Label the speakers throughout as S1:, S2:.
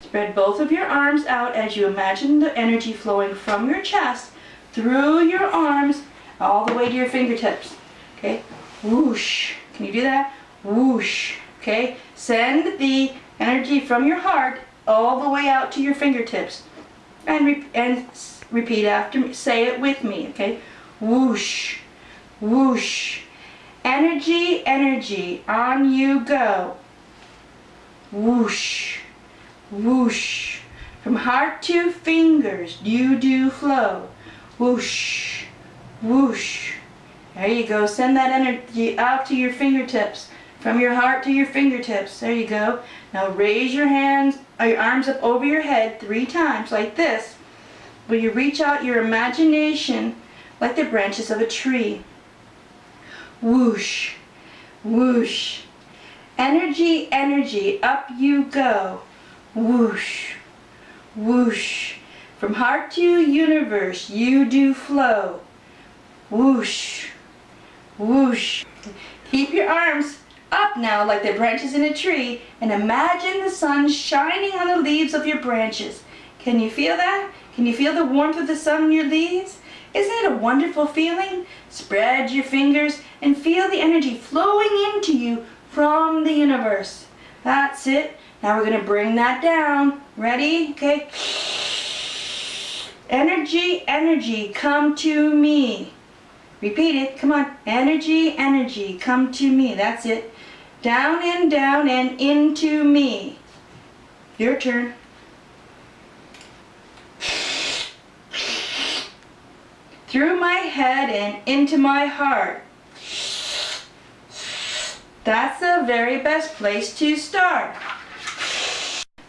S1: Spread both of your arms out as you imagine the energy flowing from your chest through your arms all the way to your fingertips. Okay? Whoosh. Can you do that? Whoosh. Okay? Send the energy from your heart all the way out to your fingertips. And, re and repeat after me. Say it with me. Okay? Whoosh. Whoosh. Energy, energy. On you go. Whoosh. Whoosh. From heart to fingers, you do flow. Whoosh. Whoosh. There you go. Send that energy out to your fingertips. From your heart to your fingertips. There you go. Now raise your hands, or your arms up over your head three times like this. Where you reach out your imagination like the branches of a tree. Whoosh. Whoosh. Energy, energy, up you go. Whoosh. Whoosh. From heart to universe, you do flow. Whoosh. Whoosh. Keep your arms up now like the branches in a tree and imagine the sun shining on the leaves of your branches. Can you feel that? Can you feel the warmth of the sun on your leaves? Isn't it a wonderful feeling? Spread your fingers and feel the energy flowing into you from the universe. That's it. Now we're going to bring that down. Ready? Okay. Energy, energy, come to me. Repeat it. Come on. Energy, energy, come to me. That's it. Down and down and into me. Your turn. Through my head and into my heart. That's the very best place to start.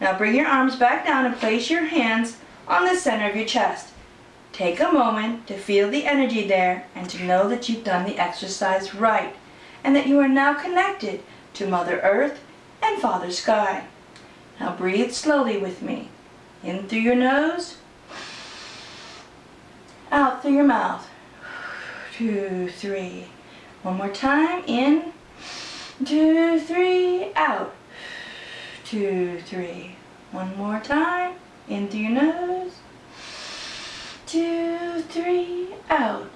S1: Now bring your arms back down and place your hands on the center of your chest. Take a moment to feel the energy there and to know that you've done the exercise right and that you are now connected to Mother Earth and Father Sky. Now breathe slowly with me. In through your nose, out through your mouth. Two, three. One more time. In, two, three, out. Two, three. One more time. In through your nose. Two, three, out.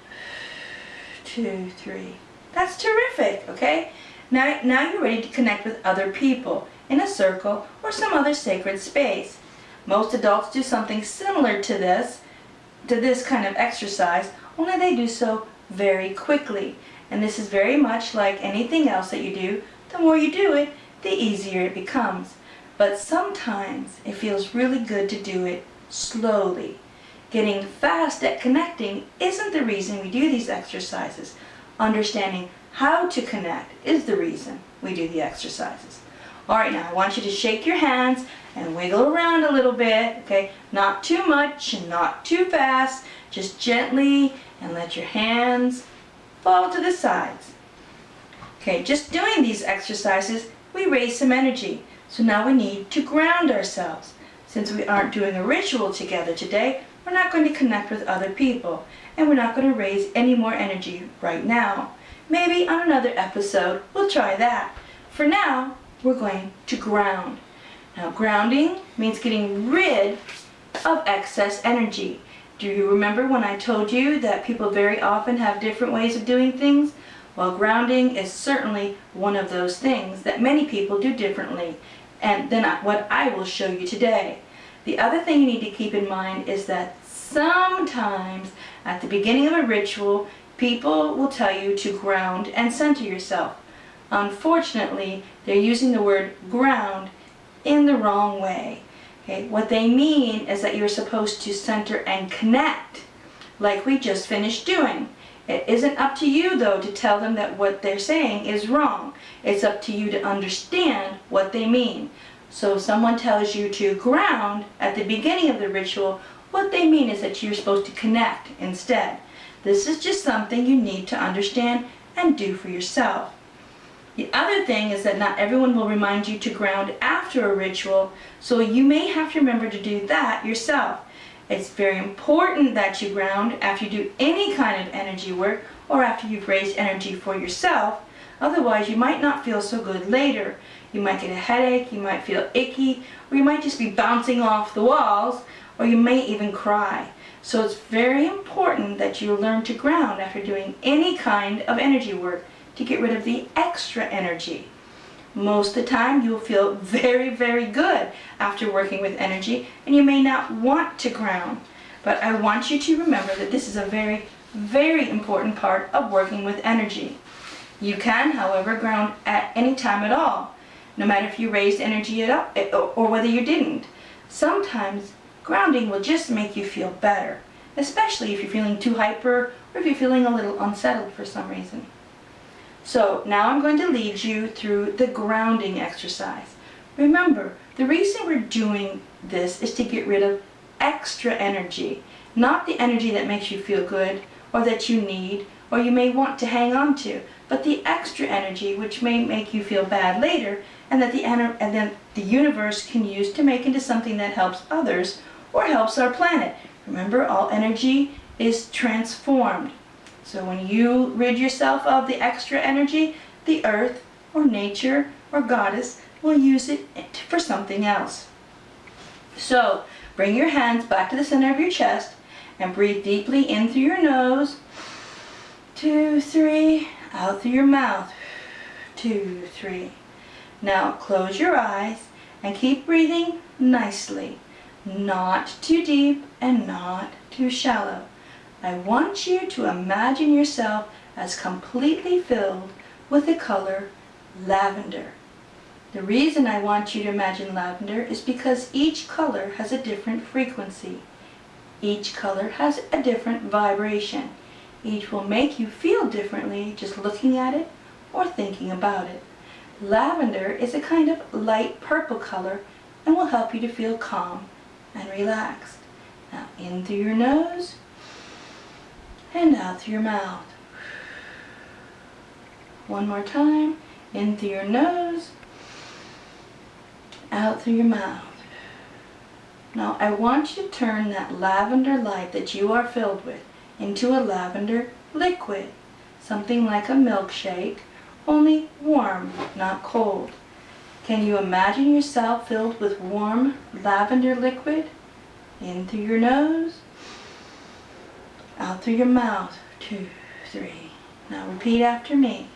S1: Two, three. That's terrific, okay? Now, now you're ready to connect with other people in a circle or some other sacred space. Most adults do something similar to this, to this kind of exercise, only they do so very quickly. And this is very much like anything else that you do. The more you do it, the easier it becomes. But sometimes it feels really good to do it slowly. Getting fast at connecting isn't the reason we do these exercises. Understanding how to connect is the reason we do the exercises. Alright, now I want you to shake your hands and wiggle around a little bit, okay? Not too much and not too fast, just gently and let your hands fall to the sides. Okay, just doing these exercises, we raise some energy. So now we need to ground ourselves. Since we aren't doing a ritual together today, we're not going to connect with other people. And we're not going to raise any more energy right now. Maybe on another episode, we'll try that. For now, we're going to ground. Now grounding means getting rid of excess energy. Do you remember when I told you that people very often have different ways of doing things? Well, grounding is certainly one of those things that many people do differently and then what I will show you today. The other thing you need to keep in mind is that sometimes at the beginning of a ritual, people will tell you to ground and center yourself. Unfortunately, they're using the word ground in the wrong way. Okay? What they mean is that you're supposed to center and connect, like we just finished doing. It isn't up to you, though, to tell them that what they're saying is wrong. It's up to you to understand what they mean. So if someone tells you to ground at the beginning of the ritual, what they mean is that you're supposed to connect instead. This is just something you need to understand and do for yourself. The other thing is that not everyone will remind you to ground after a ritual, so you may have to remember to do that yourself. It's very important that you ground after you do any kind of energy work or after you've raised energy for yourself. Otherwise, you might not feel so good later. You might get a headache, you might feel icky, or you might just be bouncing off the walls, or you may even cry. So it's very important that you learn to ground after doing any kind of energy work to get rid of the extra energy. Most of the time you'll feel very, very good after working with energy and you may not want to ground. But I want you to remember that this is a very, very important part of working with energy. You can, however, ground at any time at all, no matter if you raised energy up eh, or whether you didn't. Sometimes grounding will just make you feel better, especially if you're feeling too hyper or if you're feeling a little unsettled for some reason. So now I'm going to lead you through the grounding exercise. Remember, the reason we're doing this is to get rid of extra energy, not the energy that makes you feel good or that you need or you may want to hang on to, but the extra energy which may make you feel bad later and that the and then the universe can use to make into something that helps others or helps our planet. Remember, all energy is transformed. So when you rid yourself of the extra energy, the earth or nature or goddess will use it for something else. So bring your hands back to the center of your chest and breathe deeply in through your nose. Two, three, out through your mouth. Two, three. Now close your eyes and keep breathing nicely. Not too deep and not too shallow. I want you to imagine yourself as completely filled with the color lavender. The reason I want you to imagine lavender is because each color has a different frequency. Each color has a different vibration. Each will make you feel differently just looking at it or thinking about it. Lavender is a kind of light purple color and will help you to feel calm and relaxed. Now in through your nose and out through your mouth. One more time, in through your nose, out through your mouth. Now I want you to turn that lavender light that you are filled with into a lavender liquid, something like a milkshake, only warm, not cold. Can you imagine yourself filled with warm lavender liquid? In through your nose, out through your mouth. Two, three. Now repeat after me.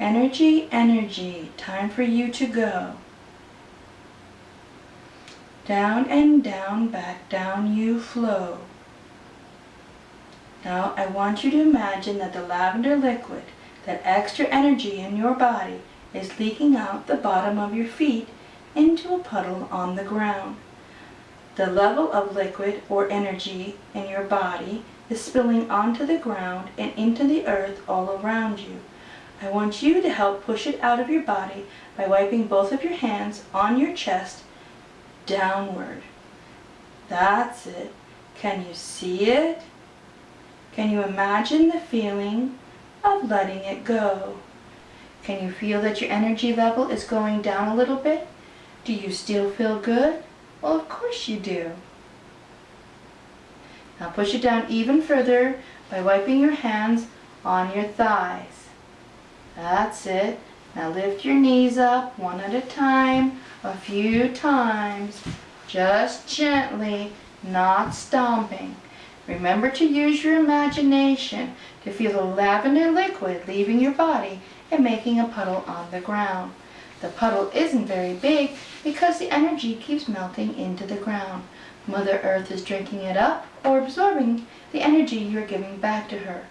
S1: Energy, energy, time for you to go. Down and down, back down you flow. Now I want you to imagine that the lavender liquid, that extra energy in your body, is leaking out the bottom of your feet into a puddle on the ground. The level of liquid or energy in your body is spilling onto the ground and into the earth all around you. I want you to help push it out of your body by wiping both of your hands on your chest downward. That's it. Can you see it? Can you imagine the feeling of letting it go? Can you feel that your energy level is going down a little bit? Do you still feel good? Well, of course you do. Now push it down even further by wiping your hands on your thighs. That's it. Now lift your knees up one at a time, a few times, just gently, not stomping. Remember to use your imagination to feel the lavender liquid leaving your body and making a puddle on the ground. The puddle isn't very big because the energy keeps melting into the ground. Mother Earth is drinking it up or absorbing the energy you're giving back to her.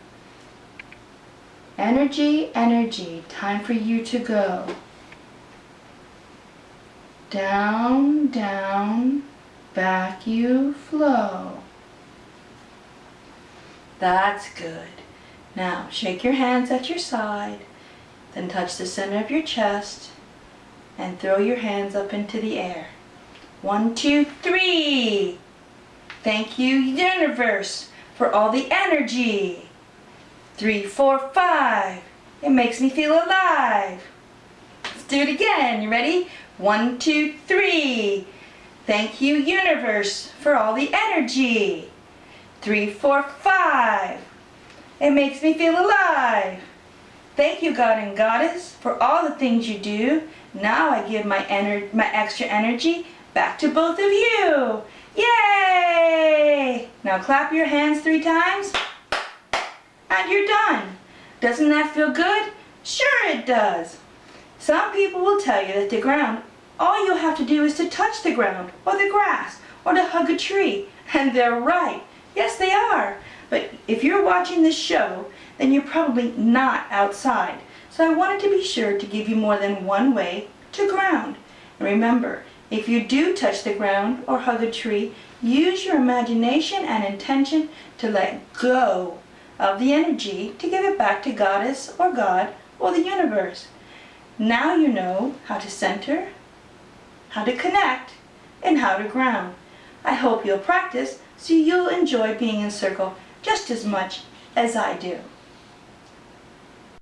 S1: Energy, energy, time for you to go. Down, down, back you flow. That's good. Now shake your hands at your side, then touch the center of your chest and throw your hands up into the air. One, two, three. Thank you, universe, for all the energy. Three, four, five. It makes me feel alive. Let's do it again. You ready? One, two, three. Thank you, universe, for all the energy. Three, four, five. It makes me feel alive. Thank you, God and Goddess, for all the things you do. Now I give my, ener- my extra energy back to both of you. Yay! Now clap your hands three times and you're done. Doesn't that feel good? Sure it does. Some people will tell you that the ground, all you'll have to do is to touch the ground or the grass or to hug a tree. And they're right. Yes, they are. But if you're watching this show, then you're probably not outside. So I wanted to be sure to give you more than one way to ground. And remember, if you do touch the ground or hug a tree, use your imagination and intention to let go of the energy to give it back to Goddess or God or the universe. Now you know how to center, how to connect, and how to ground. I hope you'll practice so you'll enjoy being in circle just as much as I do.